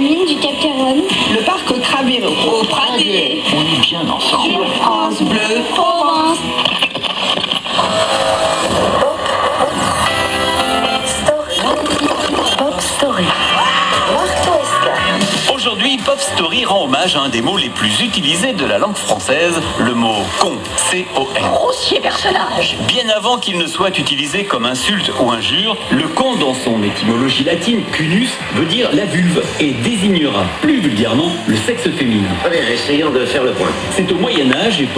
Mine du Cap Caron. Le parc Cravero. Au Pradé. On est bien ensemble. France Bleu. Pop Story rend hommage à un des mots les plus utilisés de la langue française, le mot con, C-O-N. Grossier personnage. Bien avant qu'il ne soit utilisé comme insulte ou injure, le con dans son étymologie latine, cunus, veut dire la vulve et désignera plus vulgairement le sexe féminin. Allez, essayons de faire le point. C'est au Moyen Âge, époque